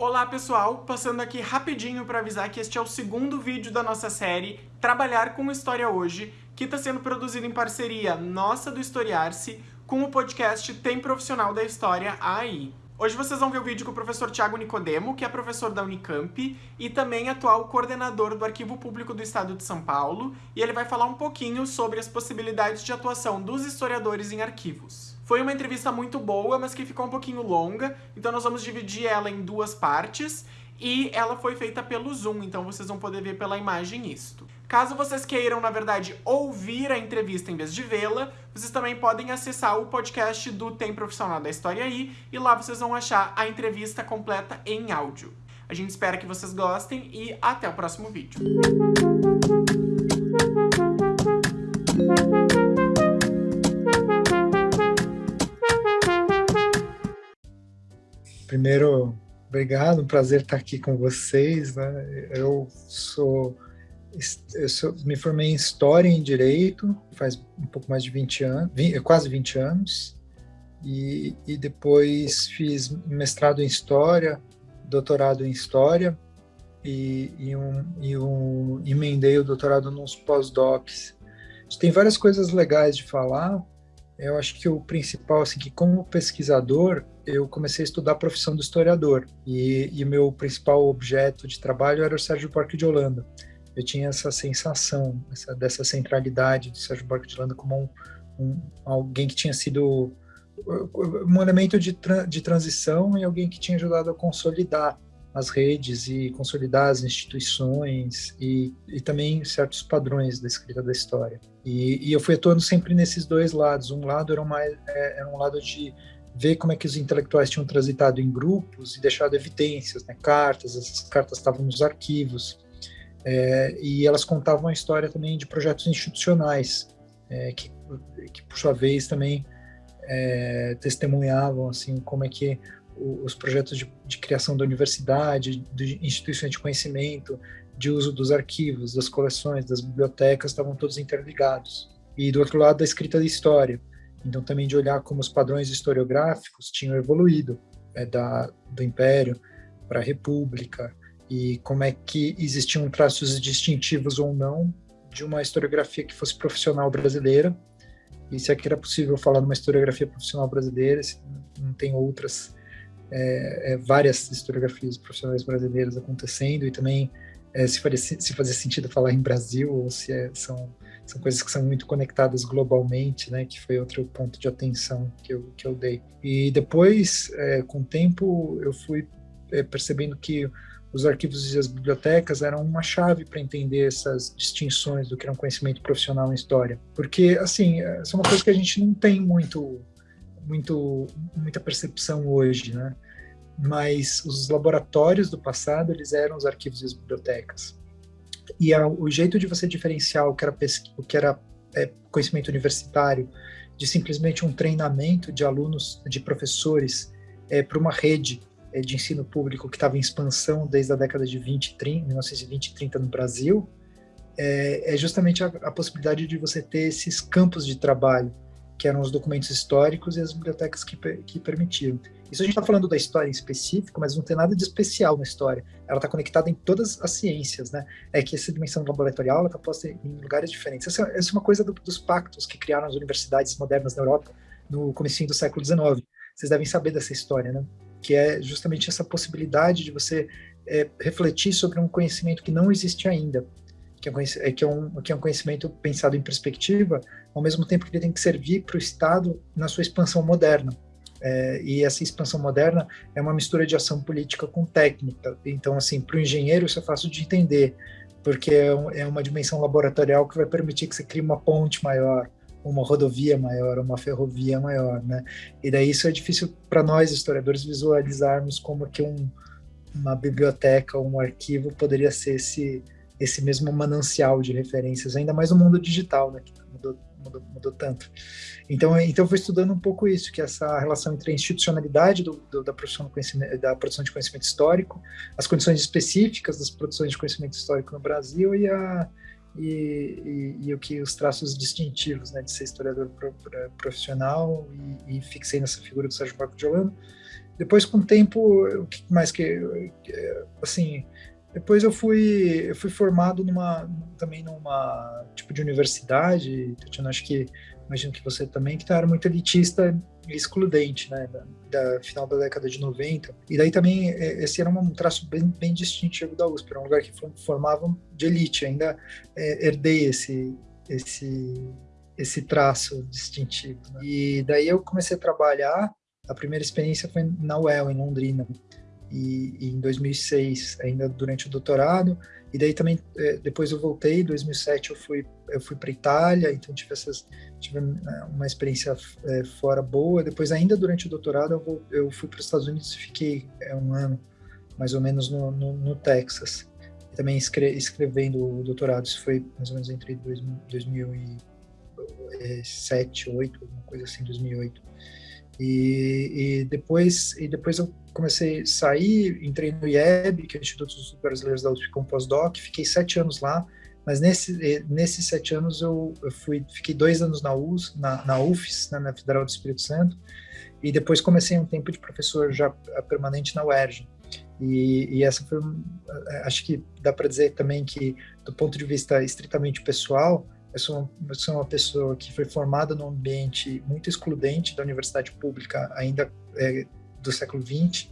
Olá pessoal, passando aqui rapidinho para avisar que este é o segundo vídeo da nossa série Trabalhar com História Hoje, que está sendo produzido em parceria nossa do Historiar-se com o podcast Tem Profissional da História aí. Hoje vocês vão ver o vídeo com o professor Tiago Nicodemo, que é professor da Unicamp e também atual coordenador do Arquivo Público do Estado de São Paulo, e ele vai falar um pouquinho sobre as possibilidades de atuação dos historiadores em arquivos. Foi uma entrevista muito boa, mas que ficou um pouquinho longa, então nós vamos dividir ela em duas partes, e ela foi feita pelo Zoom, então vocês vão poder ver pela imagem isto. Caso vocês queiram, na verdade, ouvir a entrevista em vez de vê-la, vocês também podem acessar o podcast do Tem Profissional da História aí, e lá vocês vão achar a entrevista completa em áudio. A gente espera que vocês gostem e até o próximo vídeo. Primeiro, obrigado, um prazer estar aqui com vocês. Né? Eu sou eu sou, me formei em História e em Direito, faz um pouco mais de 20 anos, 20, quase 20 anos, e, e, depois fiz mestrado em História, doutorado em História, e, e, um, e um, emendei o doutorado nos pós-docs. Tem várias coisas legais de falar, eu acho que o principal, assim, que como pesquisador, eu comecei a estudar a profissão do historiador e, e meu principal objeto de trabalho era o Sérgio Buarque de Holanda. Eu tinha essa sensação essa, dessa centralidade de Sérgio Buarque de Holanda como um, um, alguém que tinha sido um elemento de, tra de transição e alguém que tinha ajudado a consolidar as redes e consolidar as instituições e, e também certos padrões da escrita da história. E, e, eu fui atuando sempre nesses dois lados. Um lado era, uma, é, era um lado de ver como é que os intelectuais tinham transitado em grupos e deixado evidências, né, cartas, essas cartas estavam nos arquivos, é, e elas contavam a história também de projetos institucionais, é, que, que, por sua vez também é, testemunhavam assim como é que os projetos de, de, criação da universidade, de instituições de conhecimento, de uso dos arquivos, das coleções, das bibliotecas, estavam todos interligados. E do outro lado, a escrita da história. Então, também de olhar como os padrões historiográficos tinham evoluído é, da, do Império para a República e como é que existiam traços distintivos ou não de uma historiografia que fosse profissional brasileira e se é que era possível falar numa historiografia profissional brasileira, se não tem outras é, é, várias historiografias profissionais brasileiras acontecendo e também é, se, faria, se fazia sentido falar em Brasil ou se é, são, são coisas que são muito conectadas globalmente, né, que foi outro ponto de atenção que eu, que eu dei. E depois, é, com o tempo, eu fui é, percebendo que os arquivos e as bibliotecas eram uma chave para entender essas distinções do que era um conhecimento profissional em história. Porque, assim, essa é uma coisa que a gente não tem muito, muito, muita percepção hoje, né? mas os laboratórios do passado eles eram os arquivos e as bibliotecas. E a, o jeito de você diferenciar o que era, o que era é, conhecimento universitário de simplesmente um treinamento de alunos, de professores, é, para uma rede é, de ensino público que estava em expansão desde a década de 20, 30, 1920 e 30 no Brasil, é, é justamente a, a possibilidade de você ter esses campos de trabalho que eram os documentos históricos e as bibliotecas que, que permitiam. Isso a gente está falando da história em específico, mas não tem nada de especial na história. Ela está conectada em todas as ciências, né? É que essa dimensão laboratorial está posta em lugares diferentes. Essa, essa, é uma coisa do, dos pactos que criaram as universidades modernas na Europa no começo do século XIX. Vocês devem saber dessa história, né? Que é justamente essa possibilidade de você é, refletir sobre um conhecimento que não existe ainda que é, é, que, é um, que é um conhecimento pensado em perspectiva, ao mesmo tempo que ele tem que servir para o Estado na sua expansão moderna. É, e essa expansão moderna é uma mistura de ação política com técnica. Então, assim, para o engenheiro isso é fácil de entender, porque é, um, é uma dimensão laboratorial que vai permitir que você crie uma ponte maior, uma rodovia maior, uma ferrovia maior, né? E daí isso é difícil para nós historiadores visualizarmos como que um, uma biblioteca, um arquivo poderia ser esse esse mesmo manancial de referências, ainda mais no mundo digital, né, mudou, mudou, tanto. Então, então eu fui estudando um pouco isso, que é essa relação entre a institucionalidade do, do, da, produção da produção de conhecimento histórico, as condições específicas das produções de conhecimento histórico no Brasil e, a, e, e, e o que os traços distintivos né, de ser historiador profissional e, e fixei nessa figura do Sérgio Marco de Holanda, depois com o tempo, o que mais que assim, depois eu fui eu fui formado numa também numa tipo de universidade, acho que imagino que você também que era muito elitista e excludente, né, da, da, final da década de 90. E daí também esse era um traço bem, bem distintivo da USP, era um lugar que formava de elite, ainda é, herdei esse esse esse traço distintivo. Né? E daí eu comecei a trabalhar. A primeira experiência foi na UEL, em Londrina, e, e em 2006, ainda durante o doutorado. E daí também, é, depois eu voltei, em 2007 eu fui, eu fui para Itália, então tive, essas, tive né, uma experiência é, fora boa. Depois, ainda durante o doutorado, eu, vou, eu fui para os Estados Unidos e fiquei é, um ano, mais ou menos, no, no, no Texas. Também escre, escrevendo o doutorado, isso foi mais ou menos entre 2000, 2000 2007, 2008, alguma coisa assim, 2008. E, e, depois e depois eu comecei a sair, entrei no IEB, que é o Instituto dos Brasileiros da USP, como pós-doc, fiquei sete anos lá, mas nesse, nesses sete anos eu, eu fui, fiquei dois anos na, US, na, na né, na Federal do Espírito Santo, e depois comecei um tempo de professor já permanente na UERJ. E, e essa foi, acho que dá para dizer também que, do ponto de vista estritamente pessoal, eu sou, eu sou uma pessoa que foi formada num ambiente muito excludente da universidade pública, ainda é, do século XX,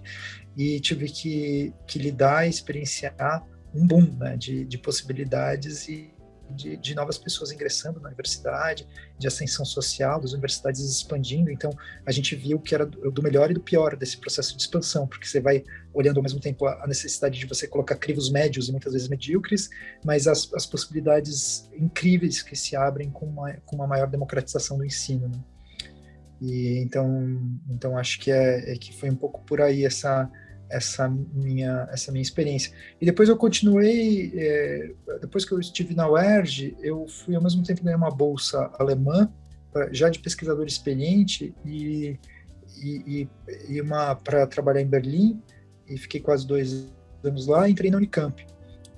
e tive que, que lidar e experienciar um boom né, de, de possibilidades e de, de, novas pessoas ingressando na universidade, de ascensão social, das universidades expandindo. Então, a gente viu que era do melhor e do pior desse processo de expansão, porque você vai olhando ao mesmo tempo a necessidade de você colocar crivos médios e muitas vezes medíocres, mas as, as possibilidades incríveis que se abrem com uma, com uma maior democratização do ensino. Né? E então, então acho que é, é que foi um pouco por aí essa essa minha essa minha experiência. E depois eu continuei é, depois que eu estive na UERJ eu fui ao mesmo tempo ganhar uma bolsa alemã pra, já de pesquisador experiente e e, e uma para trabalhar em Berlim e fiquei quase dois anos lá e entrei na Unicamp.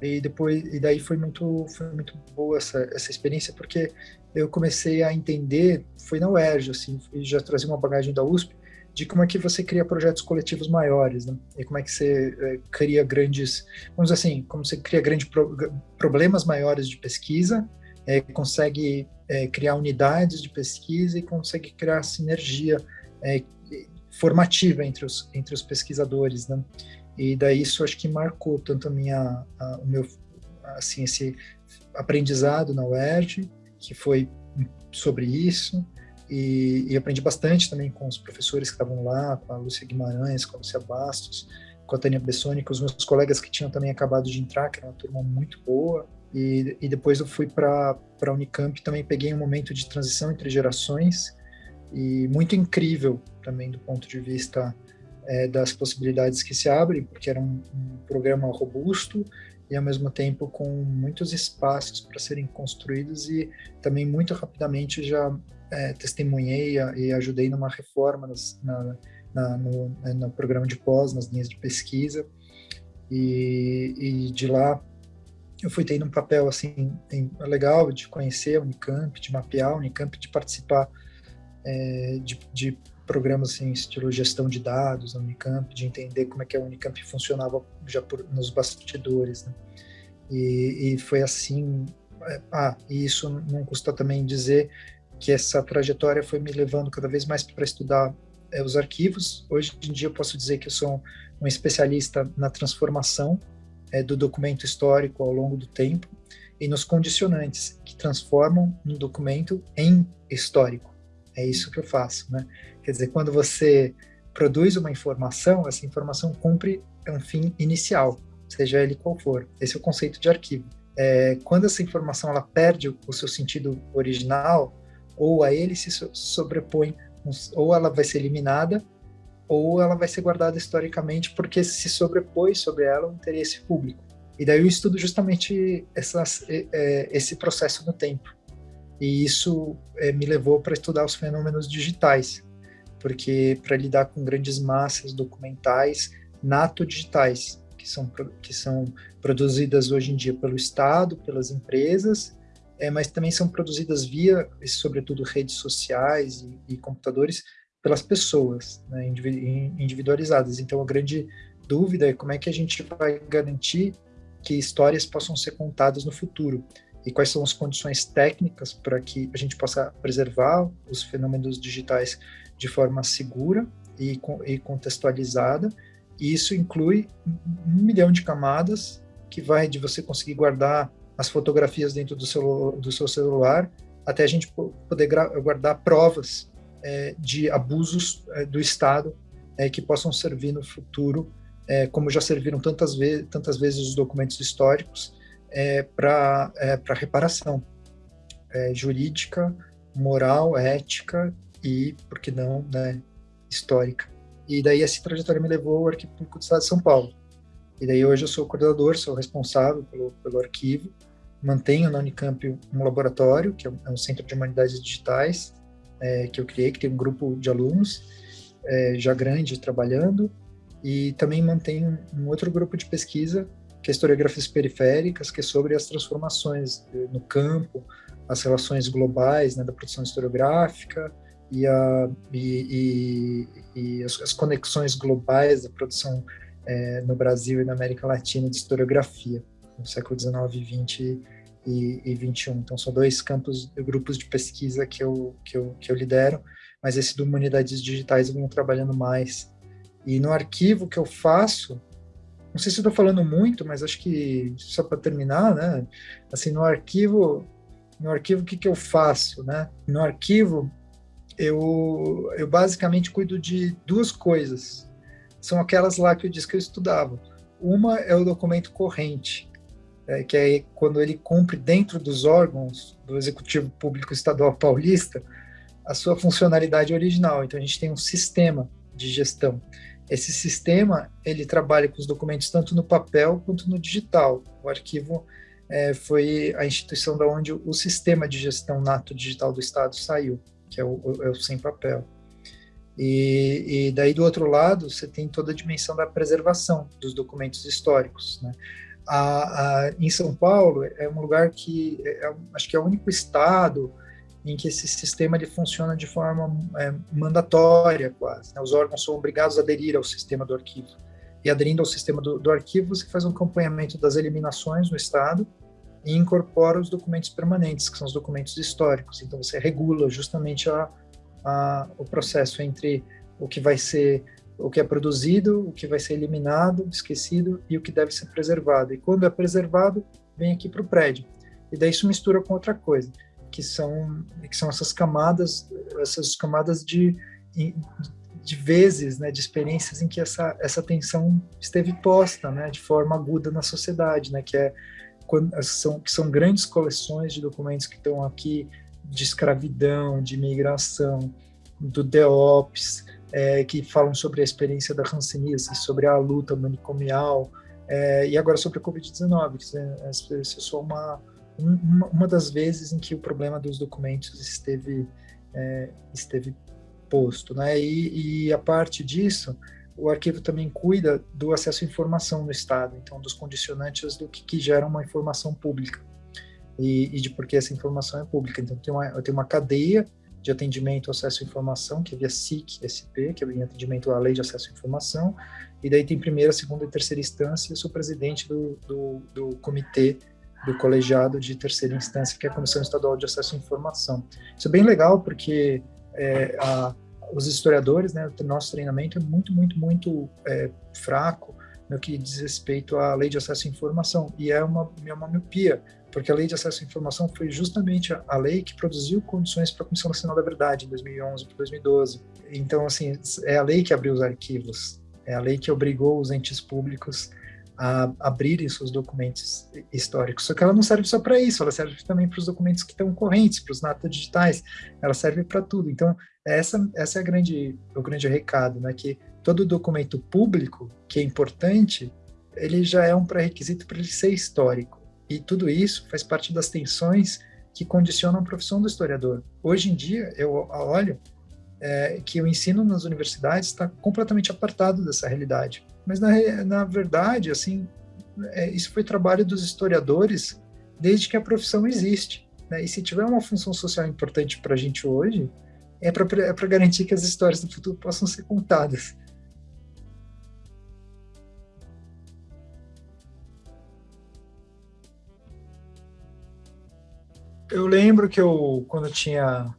E depois e daí foi muito foi muito boa essa essa experiência porque eu comecei a entender foi na UERJ assim já trazia uma bagagem da USP de como é que você cria projetos coletivos maiores, né? E como é que você é, cria grandes, vamos dizer assim, como você cria grandes pro, problemas maiores de pesquisa, é, consegue é, criar unidades de pesquisa e consegue criar sinergia formativa entre os, entre os pesquisadores, né? E daí isso acho que marcou tanto a minha, a, o meu, assim, esse aprendizado na UERJ, que foi sobre isso, e, e, aprendi bastante também com os professores que estavam lá, com a Lúcia Guimarães, com a Lúcia Bastos, com a Tânia Bessoni, com os meus colegas que tinham também acabado de entrar, que era uma turma muito boa. E, e depois eu fui para a Unicamp, também peguei um momento de transição entre gerações e muito incrível também do ponto de vista é, das possibilidades que se abrem, porque era um, um programa robusto e ao mesmo tempo com muitos espaços para serem construídos e também muito rapidamente já é, testemunhei e ajudei numa reforma nas, na, na, no, né, no, programa de pós, nas linhas de pesquisa, e, e, de lá eu fui tendo um papel assim legal de conhecer a Unicamp, de mapear a Unicamp, de participar é, de, de, programas assim, estilo gestão de dados na Unicamp, de entender como é que a Unicamp funcionava já por, nos bastidores, né? e, e, foi assim. É, ah, e isso não custa também dizer que essa trajetória foi me levando cada vez mais para estudar é, os arquivos. Hoje em dia eu posso dizer que eu sou um especialista na transformação é, do documento histórico ao longo do tempo e nos condicionantes que transformam um documento em histórico. É isso que eu faço, né? Quer dizer, quando você produz uma informação, essa informação cumpre um fim inicial, seja ele qual for. Esse é o conceito de arquivo. É, quando essa informação ela perde o seu sentido original, ou a ele se sobrepõe, ou ela vai ser eliminada, ou ela vai ser guardada historicamente porque se sobrepõe sobre ela o interesse público. E daí eu estudo justamente essas, é, esse processo no tempo. E isso é, me levou para estudar os fenômenos digitais, porque para lidar com grandes massas documentais nato-digitais, que são, que são produzidas hoje em dia pelo Estado, pelas empresas é, mas também são produzidas via, sobretudo, redes sociais e, e computadores pelas pessoas, né, individualizadas. Então, a grande dúvida é como é que a gente vai garantir que histórias possam ser contadas no futuro e quais são as condições técnicas para que a gente possa preservar os fenômenos digitais de forma segura e, e contextualizada. E isso inclui um milhão de camadas que vai de você conseguir guardar as fotografias dentro do seu, do seu celular até a gente poder guardar provas é, de abusos é, do Estado é, que possam servir no futuro, é, como já serviram tantas, ve tantas vezes os documentos históricos, é, para é, reparação jurídica, moral, ética e, por que não, né, histórica. E daí essa trajetória me levou ao Arquivo Público do Estado de São Paulo. E daí hoje eu sou coordenador, sou responsável pelo, pelo arquivo, mantenho na Unicamp um laboratório, que é um, é centro de humanidades digitais, é, que eu criei, que tem um grupo de alunos é, já grande trabalhando, e também mantenho um outro grupo de pesquisa, que é historiografias periféricas, que é sobre as transformações no campo, as relações globais né, da produção historiográfica e, a, e, e, e as, as, conexões globais da produção é, no Brasil e na América Latina de historiografia no século XIX, XX e, e. Então, são dois campos, grupos de pesquisa que eu, que eu, que eu lidero, mas esse do Humanidades Digitais eu venho trabalhando mais. E no arquivo que eu faço, não sei se estou falando muito, mas acho que só para terminar, né? Assim, no arquivo, no arquivo o que, que eu faço, né? No arquivo eu, eu basicamente cuido de duas coisas. São aquelas lá que eu disse que eu estudava. Uma é o documento corrente, é, que é quando ele cumpre dentro dos órgãos do Executivo Público Estadual Paulista a sua funcionalidade original. Então a gente tem um sistema de gestão. Esse sistema ele trabalha com os documentos tanto no papel quanto no digital. O arquivo é, foi a instituição da onde o sistema de gestão nato digital do Estado saiu, que é o, é o sem papel. E, e, daí do outro lado você tem toda a dimensão da preservação dos documentos históricos. Né? A, a, em São Paulo é um lugar que é, é, acho que é o único estado em que esse sistema ele funciona de forma é, mandatória quase. Né? Os órgãos são obrigados a aderir ao sistema do arquivo. E aderindo ao sistema do, do arquivo, você faz um acompanhamento das eliminações no estado e incorpora os documentos permanentes, que são os documentos históricos. Então você regula justamente a, a, o processo entre o que vai ser o que é produzido, o que vai ser eliminado, esquecido e o que deve ser preservado. E quando é preservado, vem aqui para o prédio. E daí isso mistura com outra coisa, que são que são essas camadas, essas camadas de de vezes, né, de experiências em que essa essa tensão esteve posta, né, de forma aguda na sociedade, né, que é quando são que são grandes coleções de documentos que estão aqui de escravidão, de imigração, do DEOPS, é, que falam sobre a experiência da hanseníase, sobre a luta manicomial, é, e agora sobre a Covid-19, que é, é uma, uma, uma, das vezes em que o problema dos documentos esteve, é, esteve posto. Né? E, e, a parte disso, o arquivo também cuida do acesso à informação no Estado, então dos condicionantes do que, que gera uma informação pública. E, e, de por que essa informação é pública. Então, tem uma, tem uma cadeia de atendimento ao acesso à informação, que é via SIC, SP, que é o atendimento à lei de acesso à informação, e daí tem primeira, segunda e terceira instância, eu sou presidente do, do, do comitê do colegiado de terceira instância, que é a Comissão Estadual de Acesso à Informação. Isso é bem legal, porque é, a, os historiadores, né, o nosso treinamento é muito, muito, muito é, fraco no que diz respeito à lei de acesso à informação, e é uma, é uma miopia, porque a Lei de Acesso à Informação foi justamente a, a lei que produziu condições para a Comissão Nacional da Verdade, em 2011 para 2012. Então, assim, é a lei que abriu os arquivos, é a lei que obrigou os entes públicos a abrirem seus documentos históricos. Só que ela não serve só para isso, ela serve também para os documentos que estão correntes, para os natos digitais, ela serve para tudo. Então, essa, essa é a grande, o grande recado, né? que todo documento público, que é importante, ele já é um pré-requisito para ele ser histórico. E tudo isso faz parte das tensões que condicionam a profissão do historiador. Hoje em dia, eu olho é, que o ensino nas universidades está completamente apartado dessa realidade. Mas, na, na verdade, assim, é, isso foi trabalho dos historiadores desde que a profissão existe. Né? E se tiver uma função social importante para a gente hoje, é para é garantir que as histórias do futuro possam ser contadas. Eu lembro que eu, quando tinha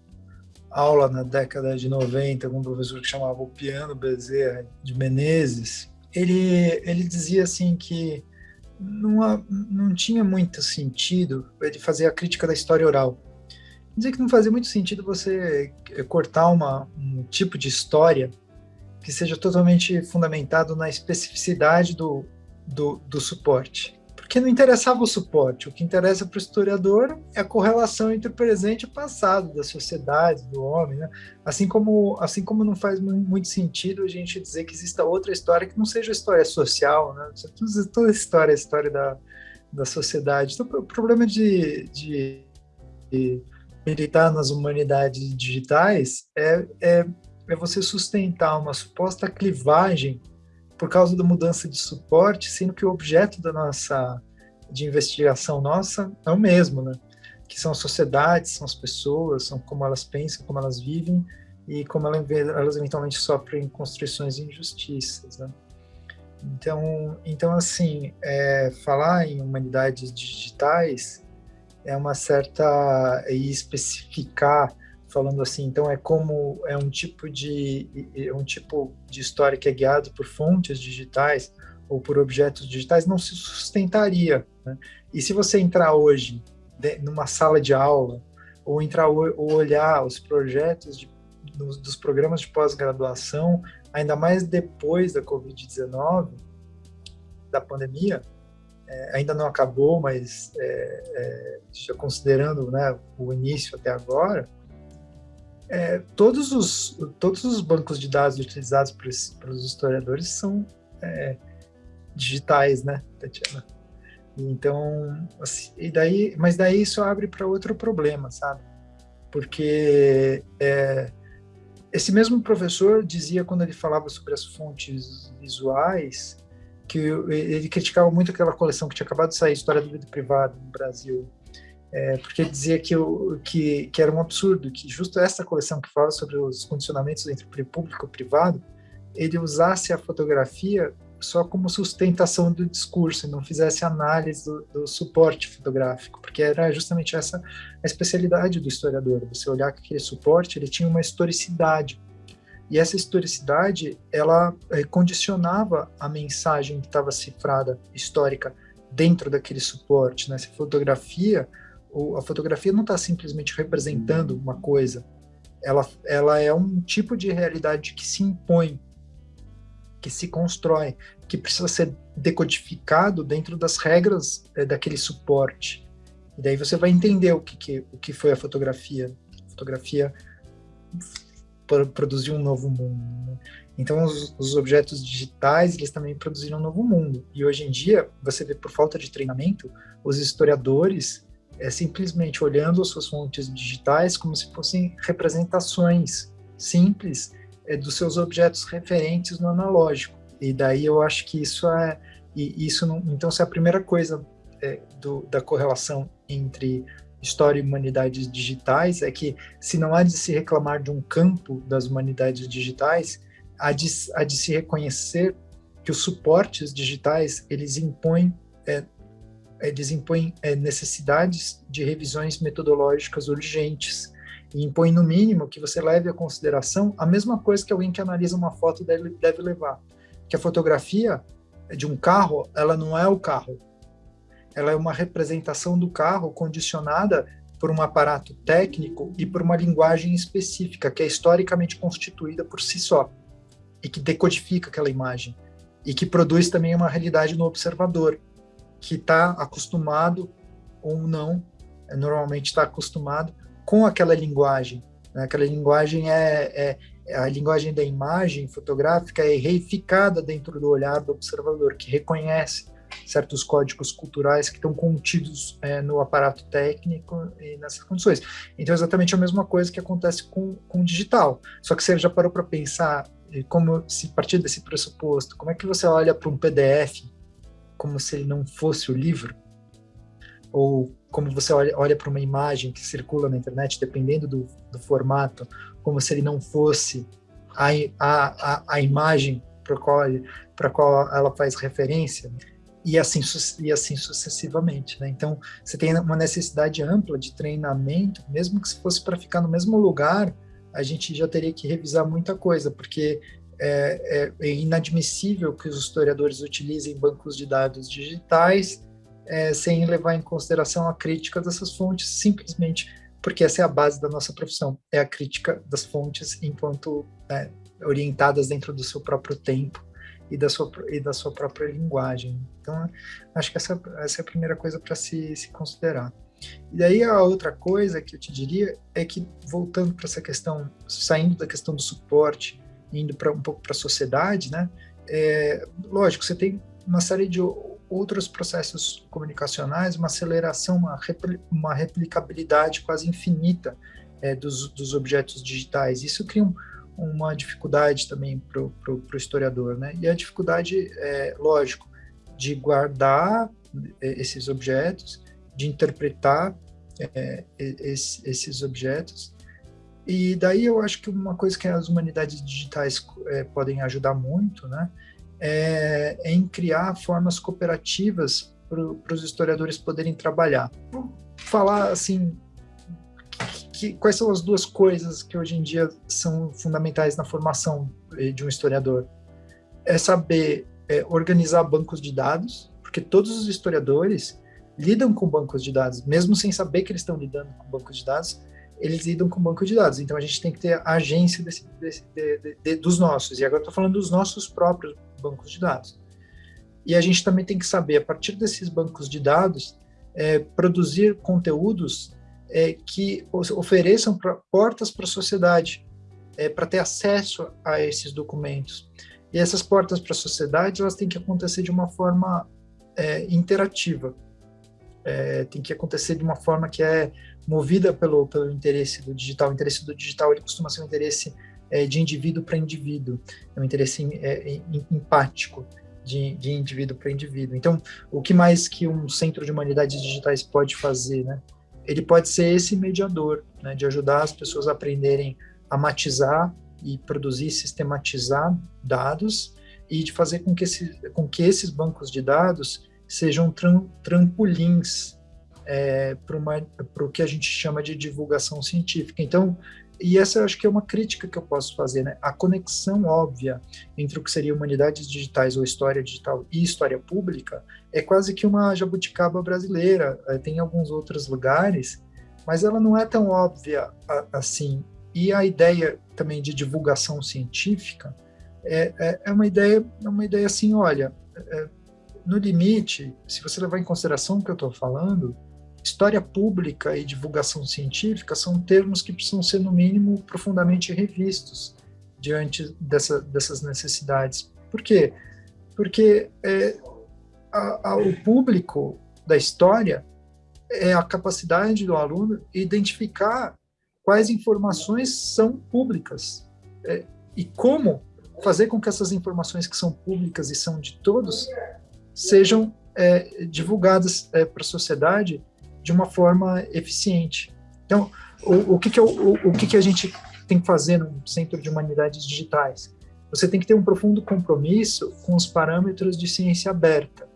aula na década de 90 com um professor que chamava o Piano Bezerra de Menezes, ele, ele dizia assim que não, não tinha muito sentido ele fazer a crítica da história oral. Dizia que não fazia muito sentido você cortar uma, um tipo de história que seja totalmente fundamentado na especificidade do, do, do suporte que não interessava o suporte. O que interessa para o historiador é a correlação entre o presente e o passado da sociedade, do homem. Né? Assim, como, assim como não faz muito sentido a gente dizer que exista outra história que não seja história social. Né? Toda história é história da, da sociedade. Então, o problema de, de, de militar nas humanidades digitais é, é, é você sustentar uma suposta clivagem por causa da mudança de suporte, sendo que o objeto da nossa de investigação nossa é o mesmo, né? Que são as sociedades, são as pessoas, são como elas pensam, como elas vivem e como elas eventualmente sofrem constrições e injustiças, né? Então, então assim, é, falar em humanidades digitais é uma certa e especificar falando assim, então é como é um tipo de é um tipo de história que é guiado por fontes digitais ou por objetos digitais não se sustentaria. Né? E se você entrar hoje de, numa sala de aula ou entrar ou olhar os projetos de, dos, dos programas de pós-graduação, ainda mais depois da Covid-19, da pandemia, é, ainda não acabou, mas é, é, já considerando né, o início até agora, é, todos, os, todos os bancos de dados utilizados pelos historiadores são é, digitais, né, Tatiana? Então, assim, e daí, mas daí isso abre para outro problema, sabe? Porque é, esse mesmo professor dizia quando ele falava sobre as fontes visuais que ele criticava muito aquela coleção que tinha acabado de sair, História do Vida Privada no Brasil, é, porque dizia que, que, que era um absurdo que justo essa coleção que fala sobre os condicionamentos entre público e privado, ele usasse a fotografia só como sustentação do discurso e não fizesse análise do, do, suporte fotográfico, porque era justamente essa a especialidade do historiador. Você olhar que aquele suporte ele tinha uma historicidade e essa historicidade ela é, condicionava a mensagem que estava cifrada histórica dentro daquele suporte. Né? Essa fotografia, a fotografia não está simplesmente representando uma coisa, ela, ela é um tipo de realidade que se impõe que se constrói, que precisa ser decodificado dentro das regras é, daquele suporte. E daí você vai entender o que, que, o que foi a fotografia. A fotografia produziu um novo mundo. Né? Então, os, os, objetos digitais, eles também produziram um novo mundo. E hoje em dia, você vê, por falta de treinamento, os historiadores é, simplesmente olhando as suas fontes digitais como se fossem representações simples é, dos seus objetos referentes no analógico. E daí eu acho que isso é, e isso não, então é a primeira coisa é, do, da correlação entre história e humanidades digitais é que se não há de se reclamar de um campo das humanidades digitais, há de, há de se reconhecer que os suportes digitais eles impõem é, eles impõem é, necessidades de revisões metodológicas urgentes e impõe no mínimo que você leve a consideração a mesma coisa que alguém que analisa uma foto deve, deve levar, que a fotografia de um carro, ela não é o carro, ela é uma representação do carro condicionada por um aparato técnico e por uma linguagem específica que é historicamente constituída por si só e que decodifica aquela imagem e que produz também uma realidade no observador que está acostumado ou não, normalmente está acostumado com aquela linguagem. Né? Aquela linguagem é, é, a linguagem da imagem fotográfica é reificada dentro do olhar do observador, que reconhece certos códigos culturais que estão contidos é, no aparato técnico e nessas condições. Então, é exatamente a mesma coisa que acontece com, com o digital. Só que você já parou para pensar como se partir desse pressuposto, como é que você olha para um PDF como se ele não fosse o livro? Ou como você olha, olha para uma imagem que circula na internet, dependendo do, do formato, como se ele não fosse a, a, a, imagem para qual, qual ela faz referência, e assim, e assim sucessivamente. Né? Então, você tem uma necessidade ampla de treinamento, mesmo que se fosse para ficar no mesmo lugar, a gente já teria que revisar muita coisa, porque é, é, inadmissível que os historiadores utilizem bancos de dados digitais é, sem levar em consideração a crítica dessas fontes, simplesmente porque essa é a base da nossa profissão, é a crítica das fontes enquanto né, orientadas dentro do seu próprio tempo e da sua, e da sua própria linguagem. Então, acho que essa, essa é a primeira coisa para se, se considerar. E daí a outra coisa que eu te diria é que, voltando para essa questão, saindo da questão do suporte, indo para um pouco para a sociedade, né? É, lógico, você tem uma série de outros processos comunicacionais, uma aceleração, uma, repli uma replicabilidade quase infinita é, dos, dos objetos digitais. Isso cria um, uma dificuldade também para o historiador, né? E a dificuldade, é, lógico, de guardar é, esses objetos, de interpretar é, esses objetos. E daí eu acho que uma coisa que as humanidades digitais é, podem ajudar muito, né? É, é em criar formas cooperativas para os historiadores poderem trabalhar. Vou falar assim que, quais são as duas coisas que hoje em dia são fundamentais na formação eh, de um historiador? É saber é, organizar bancos de dados, porque todos os historiadores lidam com bancos de dados, mesmo sem saber que eles estão lidando com bancos de dados, eles lidam com banco de dados. Então a gente tem que ter a agência desse, desse, de, de, dos nossos. E agora estou falando dos nossos próprios bancos de dados. E a gente também tem que saber, a partir desses bancos de dados, é, produzir conteúdos é, que ofereçam pra, portas para a sociedade, é, para ter acesso a esses documentos. E essas portas para a sociedade, elas têm que acontecer de uma forma é, interativa. É, tem que acontecer de uma forma que é movida pelo, pelo interesse do digital. O interesse do digital ele costuma ser um interesse é, de indivíduo para indivíduo, é um interesse é, empático. De, de indivíduo para indivíduo. Então, o que mais que um centro de humanidades digitais pode fazer, né? ele pode ser esse mediador, né, de ajudar as pessoas a aprenderem a matizar e produzir, sistematizar dados e de fazer com que, esse, com que esses bancos de dados sejam tram, trampolins é, para o que a gente chama de divulgação científica. Então, e essa eu acho que é uma crítica que eu posso fazer, né? A conexão óbvia entre o que seria humanidades digitais ou história digital e história pública é quase que uma jabuticaba brasileira. É, tem alguns outros lugares, mas ela não é tão óbvia assim. E a ideia também de divulgação científica é, é, é uma ideia, é uma ideia assim, olha, é, no limite, se você levar em consideração o que eu estou falando, história pública e divulgação científica são termos que precisam ser, no mínimo, profundamente revistos diante dessa, dessas necessidades. Por quê? Porque é, a, a, o público da história é a capacidade do aluno identificar quais informações são públicas é, e como fazer com que essas informações que são públicas e são de todos sejam é, divulgadas é, para a sociedade de uma forma eficiente. Então, o, o que, que, é o, o que, que a gente tem que fazer no Centro de Humanidades Digitais? Você tem que ter um profundo compromisso com os parâmetros de ciência aberta,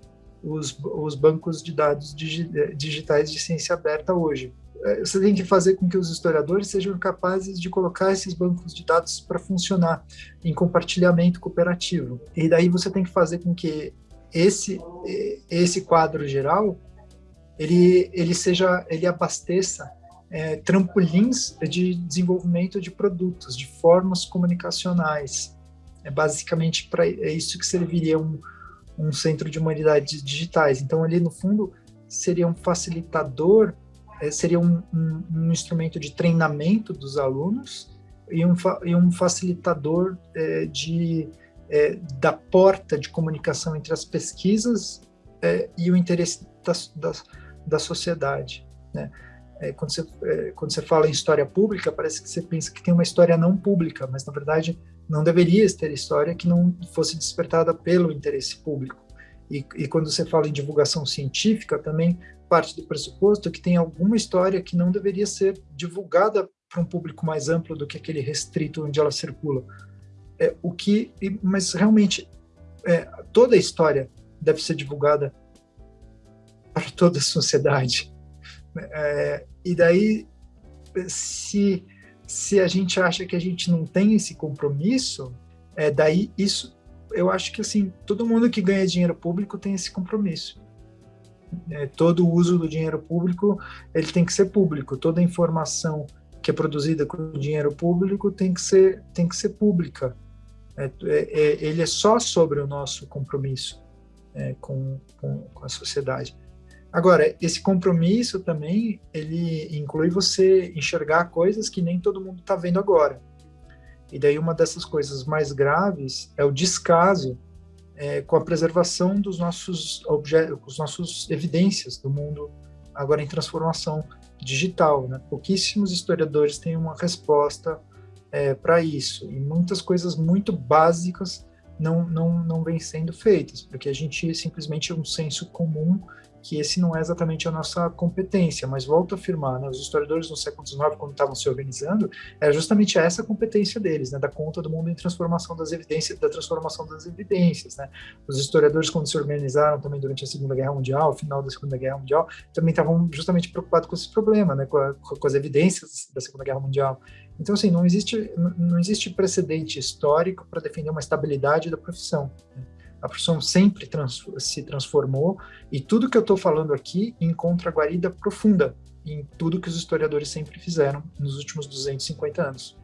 os, os bancos de dados digi, digitais de ciência aberta hoje. É, você tem que fazer com que os historiadores sejam capazes de colocar esses bancos de dados para funcionar em compartilhamento cooperativo. E daí você tem que fazer com que esse, esse quadro geral ele, ele seja, ele abasteça é, trampolins de desenvolvimento de produtos, de formas comunicacionais. É basicamente para é isso que serviria um, um centro de humanidades digitais. Então, ali no fundo seria um facilitador, é, seria um, um, um, instrumento de treinamento dos alunos e um, e um facilitador é, de, é, da porta de comunicação entre as pesquisas é, e o interesse das, das da sociedade. Né? É, quando, você, é, quando você fala em história pública, parece que você pensa que tem uma história não pública, mas na verdade não deveria ter história que não fosse despertada pelo interesse público. E, e quando você fala em divulgação científica, também parte do pressuposto que tem alguma história que não deveria ser divulgada para um público mais amplo do que aquele restrito onde ela circula. É, o que, mas realmente é, toda a história deve ser divulgada para toda a sociedade. É, e daí, se, se a gente acha que a gente não tem esse compromisso, é, daí isso, eu acho que assim, todo mundo que ganha dinheiro público tem esse compromisso. É, todo o uso do dinheiro público, ele tem que ser público. Toda informação que é produzida com dinheiro público tem que ser, tem que ser pública. É, é, é ele é só sobre o nosso compromisso é, com, com, com a sociedade. Agora, esse compromisso também, ele inclui você enxergar coisas que nem todo mundo está vendo agora. E daí uma dessas coisas mais graves é o descaso é, com a preservação dos nossos objetos, os nossos evidências do mundo agora em transformação digital. Né? Pouquíssimos historiadores têm uma resposta é, para isso e muitas coisas muito básicas não, não, não vêm sendo feitas, porque a gente simplesmente é um senso comum que esse não é exatamente a nossa competência, mas volto a afirmar, né, os historiadores no século XIX, quando estavam se organizando, era justamente essa competência deles, né, da conta do mundo em transformação das evidências, da transformação das evidências, né. Os historiadores, quando se organizaram também durante a Segunda Guerra Mundial, final da Segunda Guerra Mundial, também estavam justamente preocupados com esse problema, né, com, a, com as evidências da Segunda Guerra Mundial. Então, assim, não existe, não existe precedente histórico para defender uma estabilidade da profissão. Né a profissão sempre trans, se transformou e tudo que eu estou falando aqui encontra guarida profunda em tudo que os historiadores sempre fizeram nos últimos 250 anos.